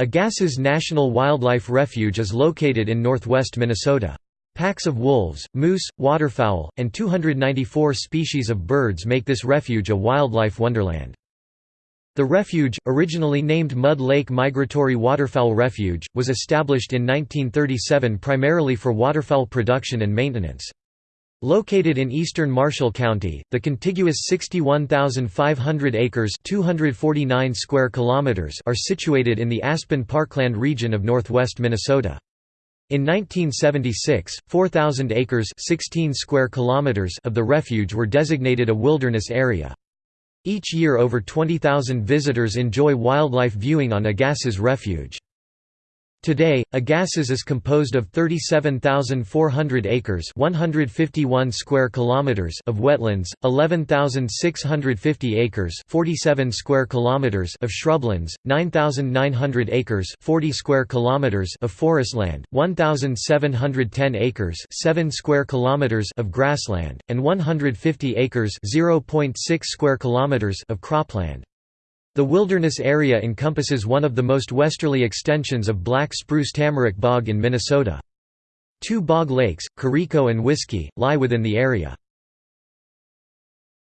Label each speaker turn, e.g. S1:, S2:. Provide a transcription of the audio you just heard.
S1: Agassiz National Wildlife Refuge is located in northwest Minnesota. Packs of wolves, moose, waterfowl, and 294 species of birds make this refuge a wildlife wonderland. The refuge, originally named Mud Lake Migratory Waterfowl Refuge, was established in 1937 primarily for waterfowl production and maintenance. Located in eastern Marshall County, the contiguous 61,500 acres 249 square kilometers are situated in the Aspen Parkland region of northwest Minnesota. In 1976, 4,000 acres 16 square kilometers of the refuge were designated a wilderness area. Each year over 20,000 visitors enjoy wildlife viewing on Agassiz Refuge. Today, Agassiz is composed of 37,400 acres 151 square kilometers of wetlands, 11,650 acres 47 square kilometers of shrublands, 9,900 acres 40 square kilometers of forestland, 1,710 acres 7 square kilometers of grassland, and 150 acres 0.6 square kilometers of cropland. The wilderness area encompasses one of the most westerly extensions of black spruce tamarack bog in Minnesota. Two bog lakes, Kuriko and Whiskey, lie within the area.